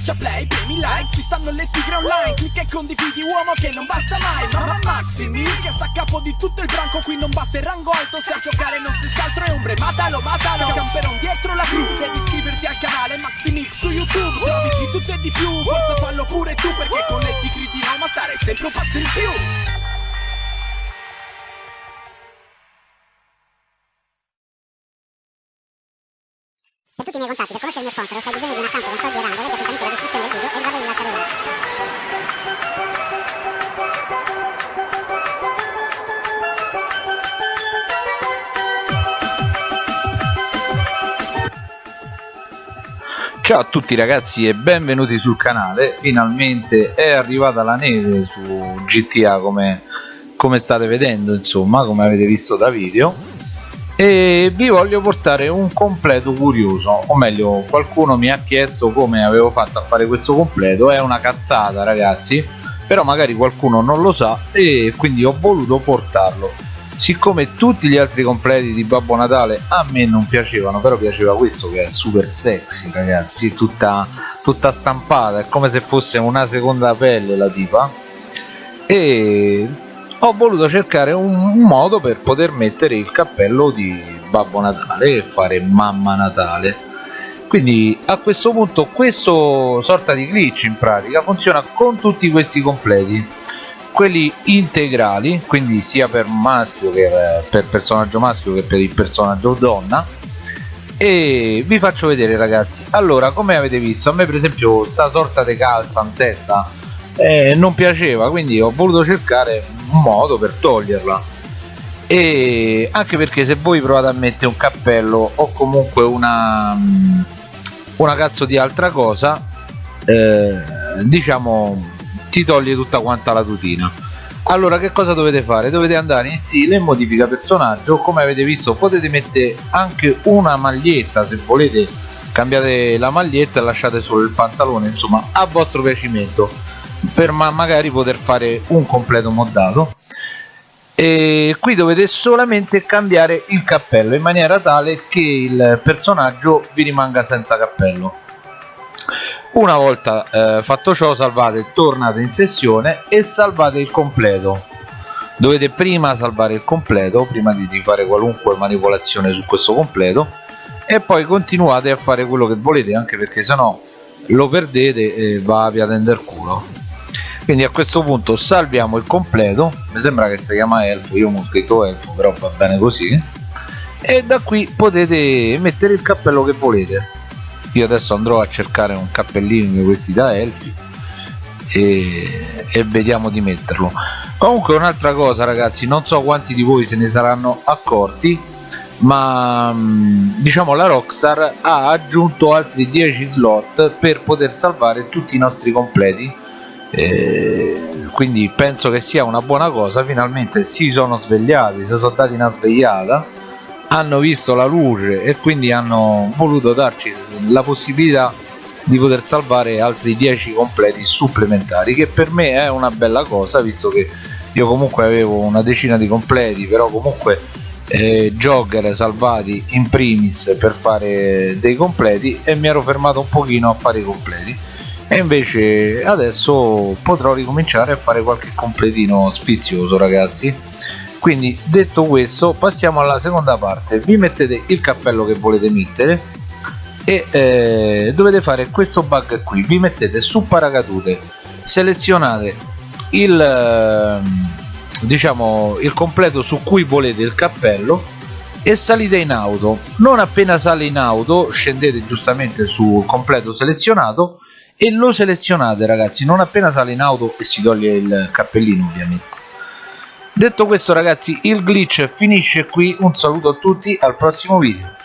Schiaccia play, premi like, ci stanno le tigre online Clicca e condividi uomo che non basta mai Mamma Maximi, che sta a capo di tutto il branco Qui non basta il rango alto, se a giocare non si altro è ombre Matalo, matalo, camperon dietro la crew Devi iscriverti al canale Maximix su YouTube Se di tutto e di più, forza fallo pure tu Perché con le tigre di Roma stare sempre un passo in più. Per tutti i miei contatti, per conoscere il mio sponsor, se hai bisogno Ciao a tutti ragazzi e benvenuti sul canale, finalmente è arrivata la neve su GTA come, come state vedendo insomma, come avete visto da video. E vi voglio portare un completo curioso, o meglio qualcuno mi ha chiesto come avevo fatto a fare questo completo, è una cazzata ragazzi, però magari qualcuno non lo sa e quindi ho voluto portarlo siccome tutti gli altri completi di Babbo Natale a me non piacevano però piaceva questo che è super sexy ragazzi tutta, tutta stampata è come se fosse una seconda pelle la tipa. E ho voluto cercare un, un modo per poter mettere il cappello di Babbo Natale e fare Mamma Natale. Quindi a questo punto questo sorta di glitch in pratica funziona con tutti questi completi quelli integrali quindi sia per maschio che per personaggio maschio che per il personaggio donna. E vi faccio vedere ragazzi. Allora come avete visto a me per esempio sta sorta di calza in testa eh, non piaceva quindi ho voluto cercare un modo per toglierla. E anche perché se voi provate a mettere un cappello o comunque una una cazzo di altra cosa eh, diciamo ti toglie tutta quanta la tutina. Allora che cosa dovete fare? Dovete andare in stile modifica personaggio. Come avete visto potete mettere anche una maglietta se volete. Cambiate la maglietta e lasciate solo il pantalone insomma a vostro piacimento. Per ma magari poter fare un completo moddato. E qui dovete solamente cambiare il cappello in maniera tale che il personaggio vi rimanga senza cappello una volta eh, fatto ciò salvate tornate in sessione e salvate il completo. Dovete prima salvare il completo prima di fare qualunque manipolazione su questo completo e poi continuate a fare quello che volete anche perché sennò lo perdete e va via tender culo. Quindi a questo punto salviamo il completo. Mi sembra che si chiama elfo io ho scritto elfo però va bene così. E da qui potete mettere il cappello che volete io adesso andrò a cercare un cappellino di questi da elfi e, e vediamo di metterlo. Comunque un'altra cosa ragazzi non so quanti di voi se ne saranno accorti ma diciamo la Rockstar ha aggiunto altri 10 slot per poter salvare tutti i nostri completi. E quindi penso che sia una buona cosa. Finalmente si sono svegliati si sono dati una svegliata hanno visto la luce e quindi hanno voluto darci la possibilità di poter salvare altri 10 completi supplementari che per me è una bella cosa visto che io comunque avevo una decina di completi però comunque eh, jogger salvati in primis per fare dei completi e mi ero fermato un pochino a fare i completi. E invece adesso potrò ricominciare a fare qualche completino sfizioso ragazzi quindi detto questo passiamo alla seconda parte. Vi mettete il cappello che volete mettere e eh, dovete fare questo bug qui. Vi mettete su paracadute selezionate il eh, diciamo il completo su cui volete il cappello e salite in auto. Non appena sale in auto scendete giustamente sul completo selezionato e lo selezionate ragazzi. Non appena sale in auto e si toglie il cappellino ovviamente detto questo ragazzi il glitch finisce qui. Un saluto a tutti al prossimo video